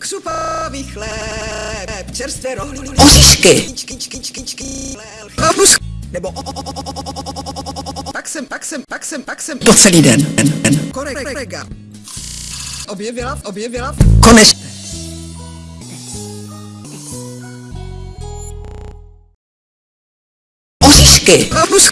Křupavý chléb, čerstvé rohlíky, oříšky, papus, nebo pak jsem, pak jsem, pak jsem, pak jsem, po celý den. Korega. Objevila, objevila. Konečně. Oříšky. Papus.